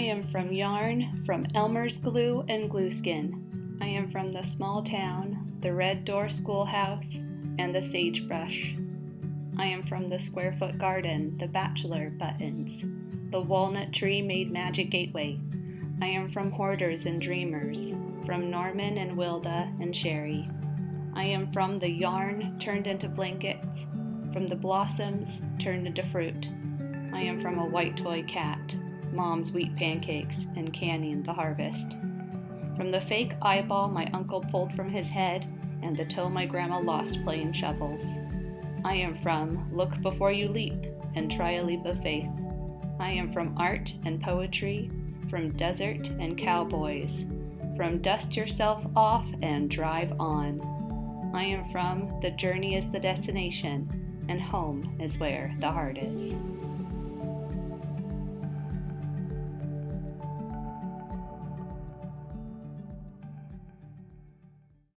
I am from yarn, from Elmer's glue and glueskin. I am from the small town, the red door schoolhouse, and the sagebrush. I am from the square foot garden, the bachelor buttons, the walnut tree made magic gateway. I am from hoarders and dreamers, from Norman and Wilda and Sherry. I am from the yarn turned into blankets, from the blossoms turned into fruit. I am from a white toy cat, mom's wheat pancakes, and canning the harvest. From the fake eyeball my uncle pulled from his head and the toe my grandma lost playing shovels. I am from Look Before You Leap and Try a Leap of Faith. I am from art and poetry, from desert and cowboys, from dust yourself off and drive on. I am from The Journey is the Destination, and Home is where the heart is.